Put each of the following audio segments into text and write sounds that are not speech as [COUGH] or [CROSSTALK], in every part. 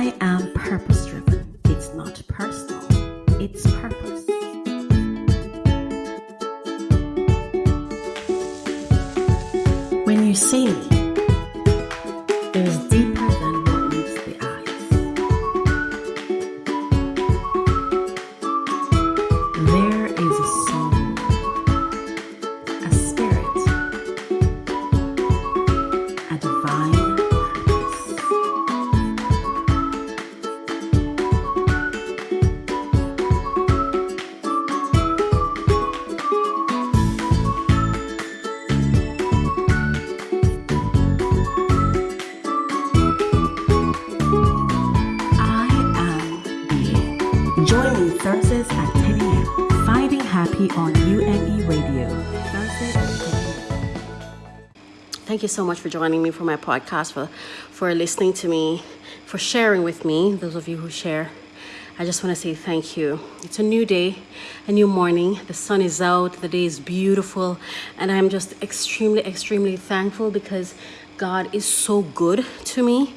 I am purpose on UME Radio. Thursdays at 10 a.m. Thank you so much for joining me for my podcast, for, for listening to me, for sharing with me, those of you who share. I just want to say thank you. It's a new day, a new morning. The sun is out, the day is beautiful, and I'm just extremely, extremely thankful because God is so good to me.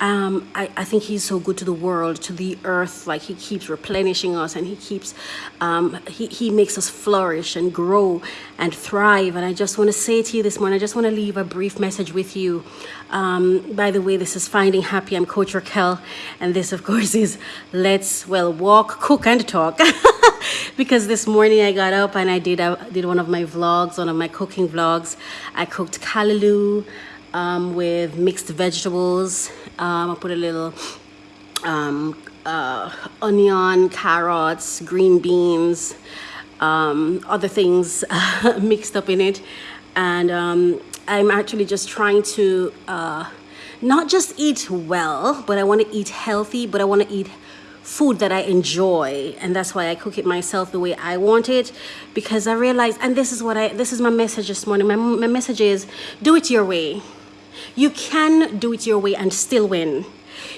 Um, I, I think he's so good to the world, to the earth. Like he keeps replenishing us, and he keeps, um, he he makes us flourish and grow and thrive. And I just want to say to you this morning, I just want to leave a brief message with you. Um, by the way, this is Finding Happy. I'm Coach Raquel, and this, of course, is Let's Well Walk, Cook, and Talk. [LAUGHS] because this morning I got up and I did I did one of my vlogs, one of my cooking vlogs. I cooked callaloo um, with mixed vegetables. Um, I put a little um, uh, onion, carrots, green beans, um, other things [LAUGHS] mixed up in it. And um, I'm actually just trying to uh, not just eat well, but I want to eat healthy, but I want to eat food that I enjoy. And that's why I cook it myself the way I want it because I realize and this is what I this is my message this morning. My, my message is do it your way you can do it your way and still win.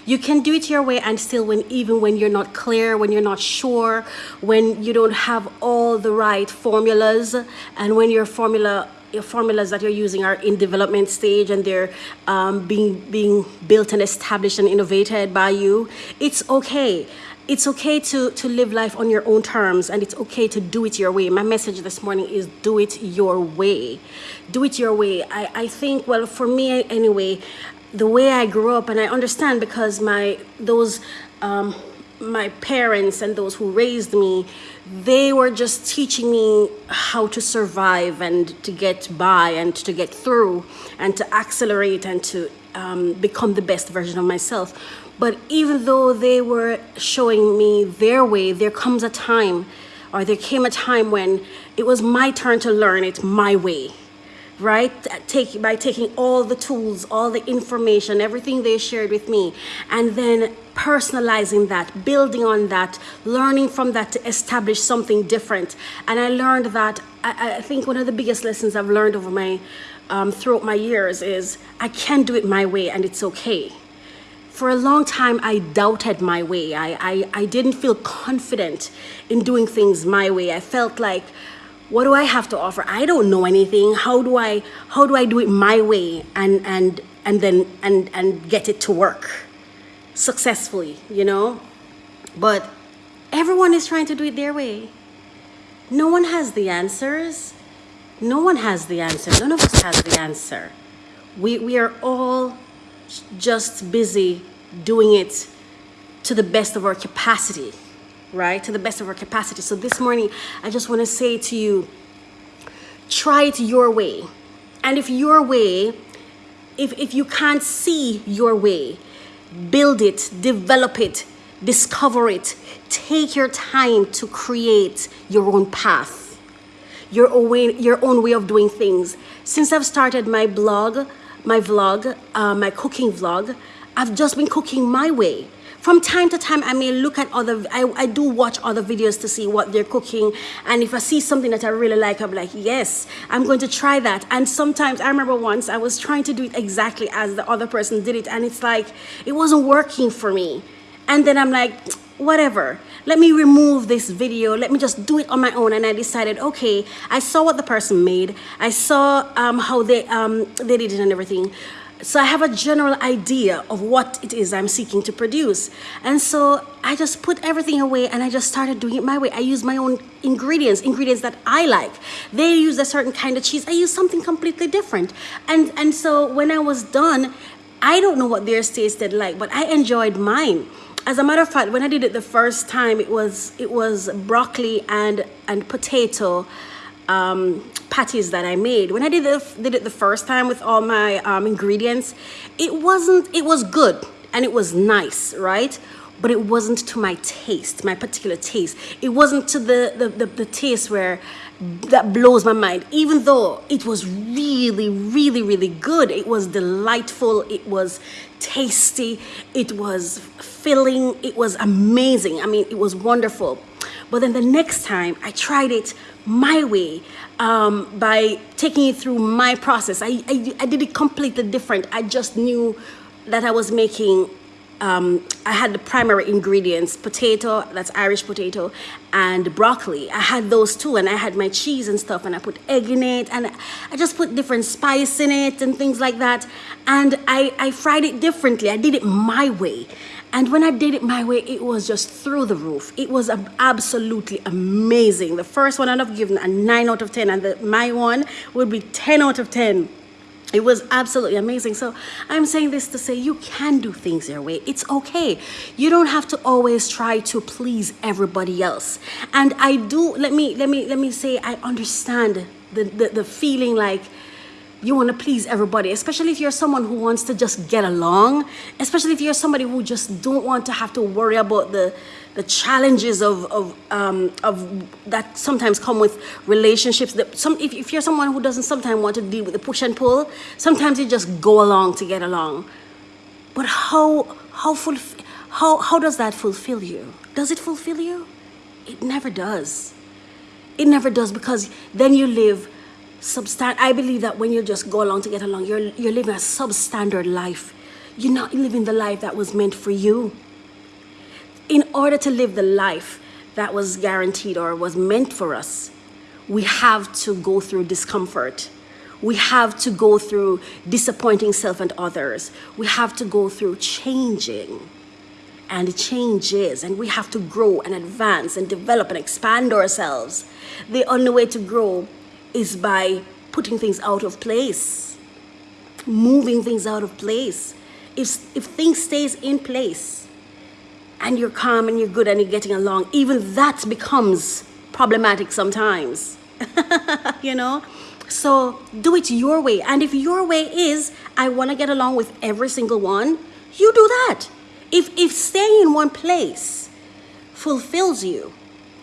You can do it your way and still win even when you're not clear when you're not sure when you don't have all the right formulas and when your formula your formulas that you're using are in development stage and they're um, being being built and established and innovated by you it's okay it's okay to to live life on your own terms and it's okay to do it your way. My message this morning is do it your way. Do it your way. I i think well for me anyway the way i grew up and i understand because my those um my parents and those who raised me, they were just teaching me how to survive and to get by and to get through and to accelerate and to um, become the best version of myself. But even though they were showing me their way, there comes a time or there came a time when it was my turn to learn it my way right? Take by taking all the tools all the information everything they shared with me and then personalizing that building on that learning from that to establish something different. And i learned that i, I think one of the biggest lessons i've learned over my um, throughout my years is i can do it my way and it's okay for a long time i doubted my way I, I i didn't feel confident in doing things my way i felt like what do I have to offer? I don't know anything. How do I how do I do it my way and and and then and and get it to work successfully, you know? But everyone is trying to do it their way. No one has the answers. No one has the answer. None of us has the answer. We we are all just busy doing it to the best of our capacity right? To the best of our capacity. So this morning, I just want to say to you, try it your way. And if your way, if, if you can't see your way, build it, develop it, discover it. Take your time to create your own path, your own way, your own way of doing things. Since I've started my blog, my vlog, uh, my cooking vlog, I've just been cooking my way. From time to time i may look at other I, I do watch other videos to see what they're cooking. And if i see something that i really like i'm like yes i'm going to try that. And sometimes i remember once i was trying to do it exactly as the other person did it. And it's like it wasn't working for me. And then i'm like whatever. Let me remove this video. Let me just do it on my own. And i decided okay i saw what the person made. I saw um, how they um, they did it and everything so I have a general idea of what it is I'm seeking to produce. And so I just put everything away and I just started doing it my way. I use my own ingredients, ingredients that I like. They use a certain kind of cheese. I use something completely different. And and so when I was done, I don't know what theirs tasted like, but I enjoyed mine. As a matter of fact, when I did it the first time, it was it was broccoli and and potato um, patties that I made. When I did it, did it the first time with all my um, ingredients, it wasn't, it was good and it was nice, right? But it wasn't to my taste, my particular taste. It wasn't to the, the, the, the taste where that blows my mind. Even though it was really, really, really good, it was delightful, it was tasty, it was filling, it was amazing. I mean, it was wonderful. But then the next time I tried it my way um, by taking it through my process. I, I, I, did it completely different. I just knew that I was making, um, I had the primary ingredients, potato, that's Irish potato, and broccoli. I had those two and I had my cheese and stuff and I put egg in it and I just put different spice in it and things like that. And I, I fried it differently. I did it my way. And when I did it my way, it was just through the roof. It was absolutely amazing. The first one I'd have given a 9 out of 10, and the, my one would be 10 out of 10. It was absolutely amazing. So I'm saying this to say you can do things your way. It's okay. You don't have to always try to please everybody else. And I do let me let me let me say I understand the the, the feeling like you want to please everybody especially if you're someone who wants to just get along especially if you're somebody who just don't want to have to worry about the the challenges of of um, of that sometimes come with relationships that some if, if you're someone who doesn't sometimes want to deal with the push and pull sometimes you just go along to get along. But how how full how how does that fulfill you? Does it fulfill you? It never does. It never does because then you live substand I believe that when you just go along to get along, you're you're living a substandard life. You're not living the life that was meant for you. In order to live the life that was guaranteed or was meant for us, we have to go through discomfort. We have to go through disappointing self and others. We have to go through changing and changes and we have to grow and advance and develop and expand ourselves. The only way to grow is by putting things out of place, moving things out of place. If, if things stays in place and you're calm and you're good and you're getting along, even that becomes problematic sometimes, [LAUGHS] you know? So do it your way. And if your way is, I want to get along with every single one, you do that. If, if staying in one place fulfills you,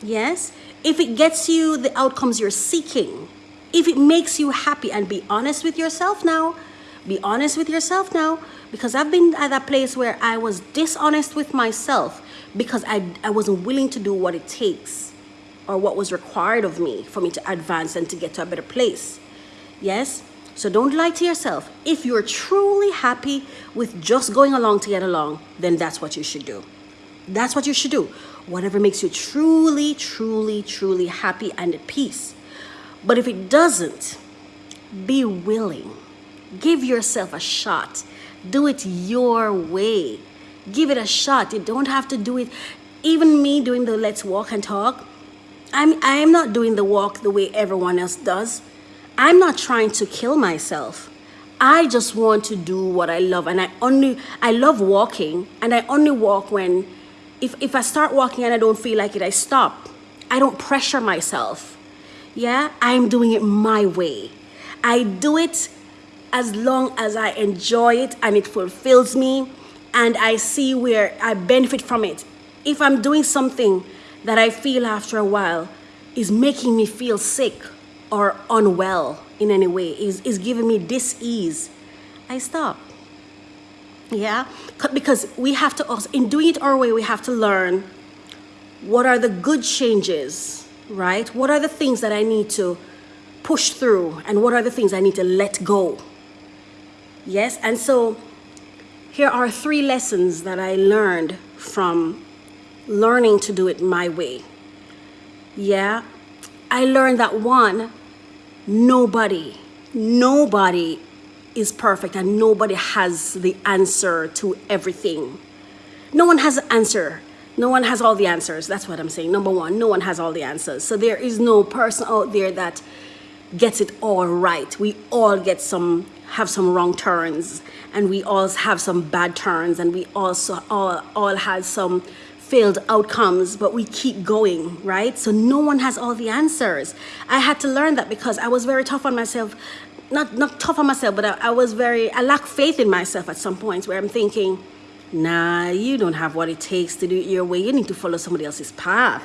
yes, if it gets you the outcomes you're seeking, if it makes you happy and be honest with yourself now be honest with yourself now because I've been at that place where I was dishonest with myself because I, I wasn't willing to do what it takes or what was required of me for me to advance and to get to a better place. Yes? So don't lie to yourself. If you're truly happy with just going along to get along, then that's what you should do. That's what you should do. Whatever makes you truly, truly, truly happy and at peace. But if it doesn't, be willing. Give yourself a shot. Do it your way. Give it a shot. You don't have to do it. Even me doing the let's walk and talk, I'm, I'm not doing the walk the way everyone else does. I'm not trying to kill myself. I just want to do what I love. And I only, I love walking and I only walk when, if, if I start walking and I don't feel like it, I stop. I don't pressure myself yeah, I'm doing it my way. I do it as long as I enjoy it and it fulfills me and I see where I benefit from it. If I'm doing something that I feel after a while is making me feel sick or unwell in any way, is, is giving me dis-ease, I stop. Yeah, because we have to also, in doing it our way, we have to learn what are the good changes right? What are the things that I need to push through and what are the things I need to let go? Yes, and so here are three lessons that I learned from learning to do it my way. Yeah, I learned that one, nobody, nobody is perfect and nobody has the answer to everything. No one has an answer. No one has all the answers. That's what I'm saying. Number one, no one has all the answers. So there is no person out there that gets it all right. We all get some have some wrong turns and we all have some bad turns and we also all all had some failed outcomes, but we keep going, right? So no one has all the answers. I had to learn that because I was very tough on myself. Not not tough on myself, but I, I was very I lack faith in myself at some points where I'm thinking, nah, you don't have what it takes to do it your way. You need to follow somebody else's path.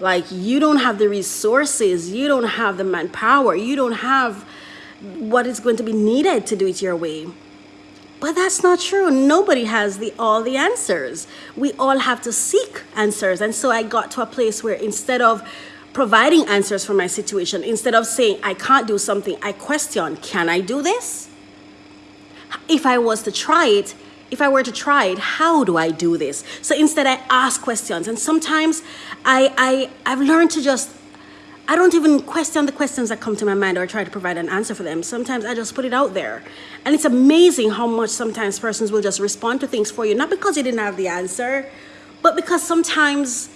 Like you don't have the resources, you don't have the manpower, you don't have what is going to be needed to do it your way. But that's not true. Nobody has the all the answers. We all have to seek answers. And so I got to a place where instead of providing answers for my situation, instead of saying I can't do something, I question, can I do this? If I was to try it, if I were to try it, how do I do this? So instead I ask questions. And sometimes I, I I've learned to just I don't even question the questions that come to my mind or try to provide an answer for them. Sometimes I just put it out there. And it's amazing how much sometimes persons will just respond to things for you, not because you didn't have the answer, but because sometimes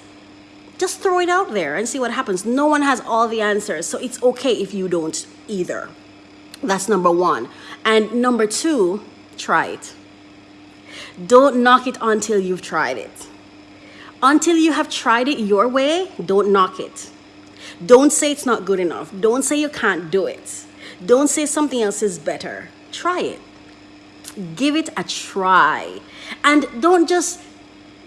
just throw it out there and see what happens. No one has all the answers, so it's okay if you don't either. That's number one. And number two, try it. Don't knock it until you've tried it. Until you have tried it your way, don't knock it. Don't say it's not good enough. Don't say you can't do it. Don't say something else is better. Try it. Give it a try. And don't just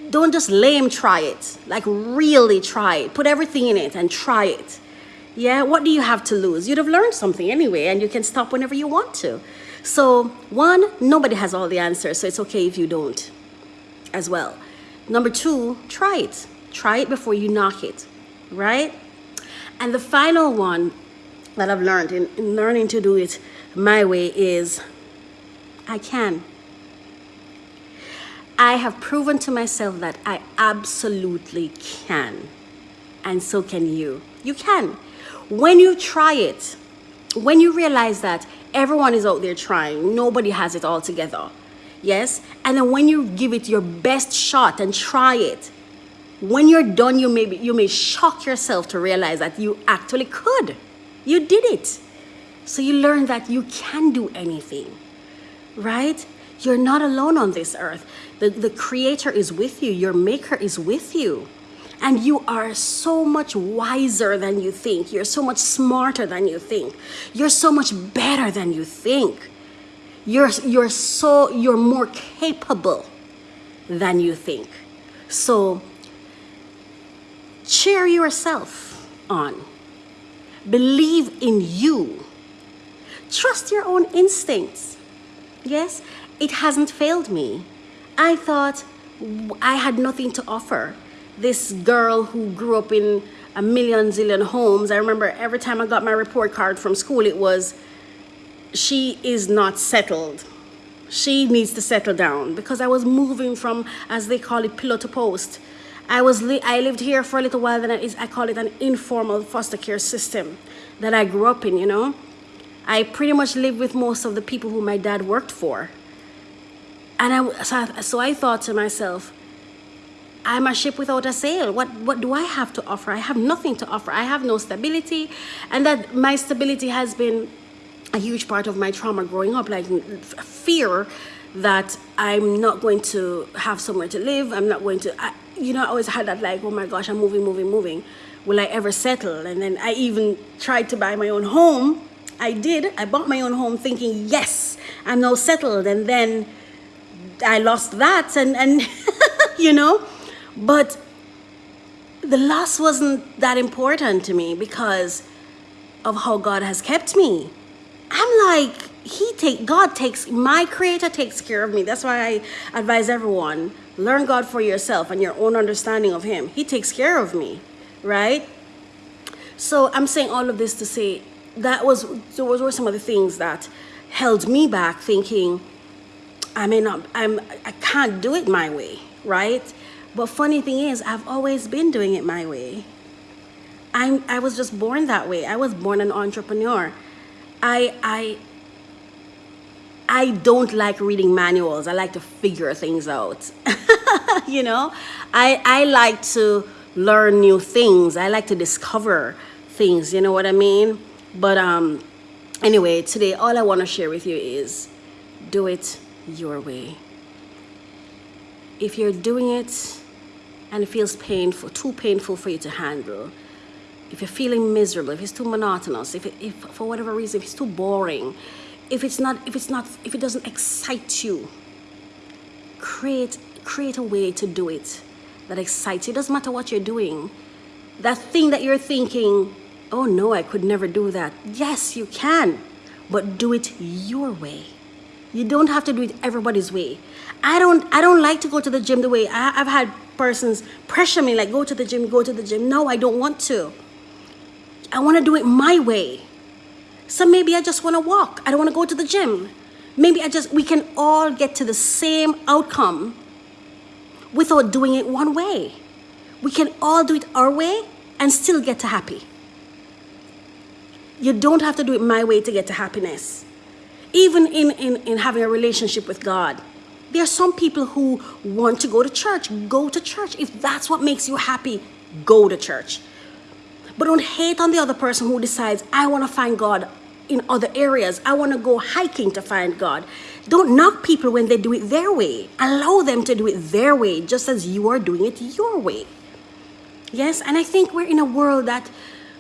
don't just lame try it. Like really try it. Put everything in it and try it. Yeah, what do you have to lose? You'd have learned something anyway and you can stop whenever you want to. So, one, nobody has all the answers, so it's okay if you don't as well. Number two, try it. Try it before you knock it, right? And the final one that I've learned in, in learning to do it my way is I can. I have proven to myself that I absolutely can. And so can you. You can. When you try it, when you realize that everyone is out there trying, nobody has it all together. Yes? And then when you give it your best shot and try it, when you're done, you may, be, you may shock yourself to realize that you actually could. You did it. So you learn that you can do anything, right? You're not alone on this earth. The, the Creator is with you, your Maker is with you. And you are so much wiser than you think. You're so much smarter than you think. You're so much better than you think. You're, you're so, you're more capable than you think. So cheer yourself on. Believe in you. Trust your own instincts. Yes, it hasn't failed me. I thought I had nothing to offer. This girl who grew up in a million zillion homes, I remember every time I got my report card from school, it was, she is not settled. She needs to settle down because I was moving from, as they call it, pillow to post. I was li I lived here for a little while. Then I, I call it an informal foster care system that I grew up in. You know, I pretty much lived with most of the people who my dad worked for. And I so, I so I thought to myself, I'm a ship without a sail. What what do I have to offer? I have nothing to offer. I have no stability, and that my stability has been a huge part of my trauma growing up, like fear that I'm not going to have somewhere to live. I'm not going to. I, you know, I always had that like, oh my gosh, I'm moving, moving, moving. Will I ever settle? And then I even tried to buy my own home. I did. I bought my own home thinking, yes, I'm now settled. And then I lost that and, and [LAUGHS] you know, but the loss wasn't that important to me because of how God has kept me. I'm like, he take God takes my creator takes care of me. That's why I advise everyone Learn God for yourself and your own understanding of Him. He takes care of me, right? So I'm saying all of this to say that was those were some of the things that held me back, thinking I may not, I'm, I can't do it my way, right? But funny thing is, I've always been doing it my way. I'm, I was just born that way. I was born an entrepreneur. I, I, I don't like reading manuals. I like to figure things out. [LAUGHS] you know, I, I like to learn new things. I like to discover things. You know what I mean? But um, anyway, today all I want to share with you is do it your way. If you're doing it and it feels painful, too painful for you to handle, if you're feeling miserable, if it's too monotonous, if, it, if for whatever reason, if it's too boring, if it's not, if it's not, if it doesn't excite you, create, create a way to do it that excites you. It doesn't matter what you're doing. That thing that you're thinking, oh no, I could never do that. Yes, you can, but do it your way. You don't have to do it everybody's way. I don't I don't like to go to the gym the way I, have had persons pressure me like go to the gym, go to the gym. No, I don't want to. I want to do it my way. So maybe I just want to walk. I don't want to go to the gym. Maybe I just we can all get to the same outcome without doing it one way. We can all do it our way and still get to happy. You don't have to do it my way to get to happiness. Even in, in, in having a relationship with God, there are some people who want to go to church. Go to church. If that's what makes you happy, go to church. But don't hate on the other person who decides, I want to find God in other areas. I want to go hiking to find God. Don't knock people when they do it their way. Allow them to do it their way, just as you are doing it your way. Yes, and I think we're in a world that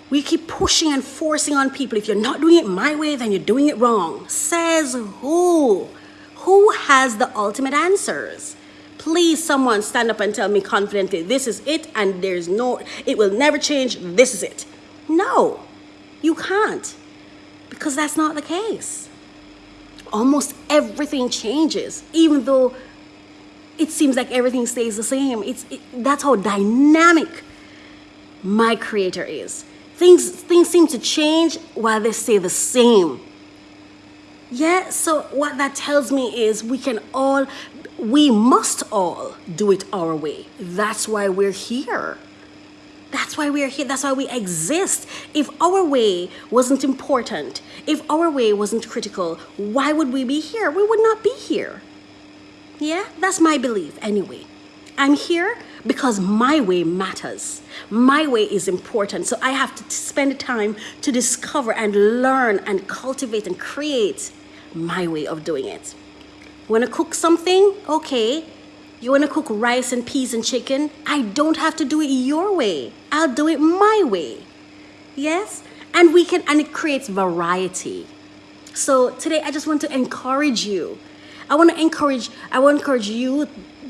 we keep pushing and forcing on people. If you're not doing it my way, then you're doing it wrong. Says who? Who has the ultimate answers? Please, someone stand up and tell me confidently, this is it, and there's no, it will never change, this is it. No, you can't, because that's not the case. Almost everything changes, even though it seems like everything stays the same. It's, it, that's how dynamic my creator is. Things, things seem to change while they stay the same. Yeah, so what that tells me is we can all, we must all do it our way. That's why we're here. That's why we're here. That's why we exist. If our way wasn't important, if our way wasn't critical, why would we be here? We would not be here. Yeah, that's my belief anyway. I'm here because my way matters. My way is important. So I have to spend time to discover and learn and cultivate and create my way of doing it. Want to cook something? Okay. You want to cook rice and peas and chicken? I don't have to do it your way. I'll do it my way. Yes? And we can, and it creates variety. So today I just want to encourage you. I want to encourage, I want to encourage you,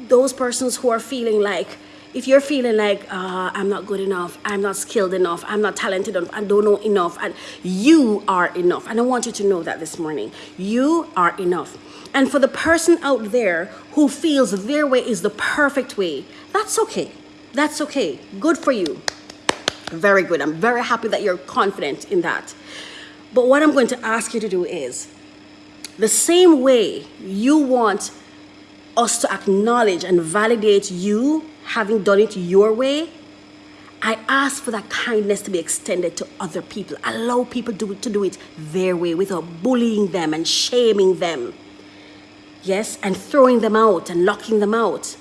those persons who are feeling like, if you're feeling like uh, I'm not good enough, I'm not skilled enough, I'm not talented enough, I don't know enough, and you are enough. And I want you to know that this morning. You are enough. And for the person out there who feels their way is the perfect way, that's okay. That's okay. Good for you. Very good. I'm very happy that you're confident in that. But what I'm going to ask you to do is the same way you want us to acknowledge and validate you having done it your way, I ask for that kindness to be extended to other people. Allow people to, to do it their way without bullying them and shaming them. Yes, and throwing them out and locking them out.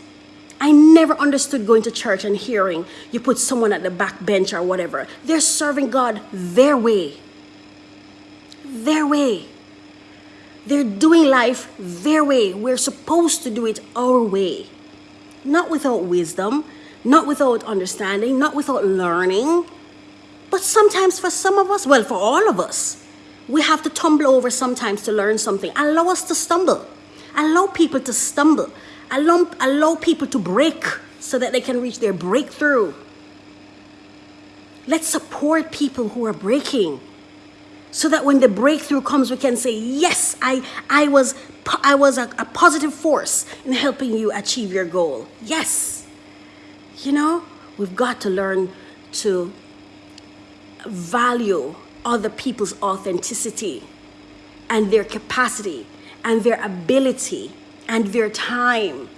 I never understood going to church and hearing you put someone at the back bench or whatever. They're serving God their way. Their way. They're doing life their way. We're supposed to do it our way not without wisdom, not without understanding, not without learning. But sometimes for some of us, well, for all of us, we have to tumble over sometimes to learn something. Allow us to stumble. Allow people to stumble. Allow, allow people to break so that they can reach their breakthrough. Let's support people who are breaking so that when the breakthrough comes, we can say, yes, I, I was, I was a, a positive force in helping you achieve your goal. Yes. You know, we've got to learn to value other people's authenticity and their capacity and their ability and their time.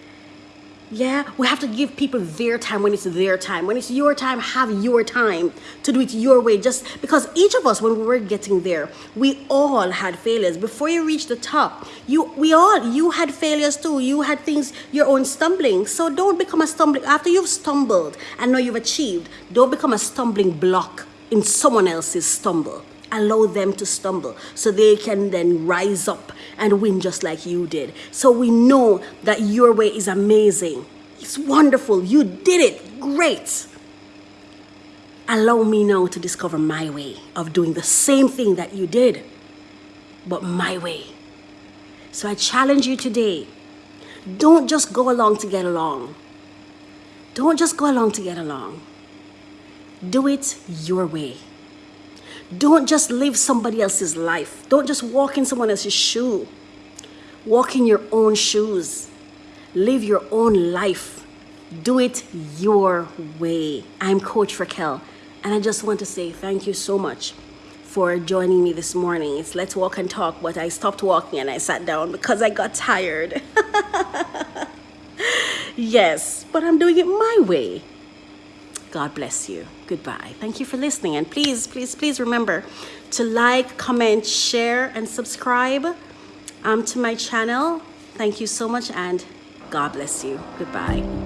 Yeah, we have to give people their time when it's their time. When it's your time, have your time to do it your way. Just because each of us, when we were getting there, we all had failures. Before you reach the top, you we all you had failures too. You had things your own stumbling. So don't become a stumbling after you've stumbled and know you've achieved. Don't become a stumbling block in someone else's stumble. Allow them to stumble so they can then rise up and win just like you did. So we know that your way is amazing. It's wonderful. You did it. Great. Allow me now to discover my way of doing the same thing that you did, but my way. So I challenge you today don't just go along to get along. Don't just go along to get along. Do it your way. Don't just live somebody else's life. Don't just walk in someone else's shoe. Walk in your own shoes. Live your own life. Do it your way. I'm Coach Raquel, and I just want to say thank you so much for joining me this morning. It's Let's Walk and Talk, but I stopped walking and I sat down because I got tired. [LAUGHS] yes, but I'm doing it my way. God bless you. Goodbye. Thank you for listening. And please, please, please remember to like, comment, share, and subscribe um, to my channel. Thank you so much, and God bless you. Goodbye.